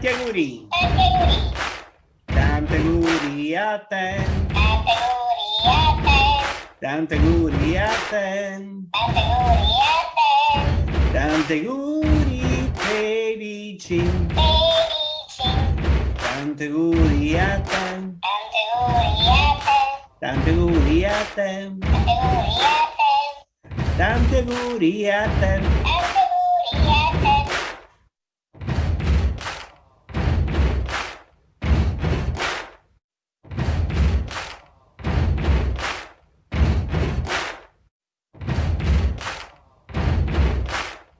Tanti auguri. Tanti Tanti auguri auguri. a te. Tanti auguri a te. Tanti auguri a te. auguri felici. Felici. Tanti auguri a te. Tanti auguri a te. Tanti auguri a te. Tanti auguri a te. Tanti auguri a te.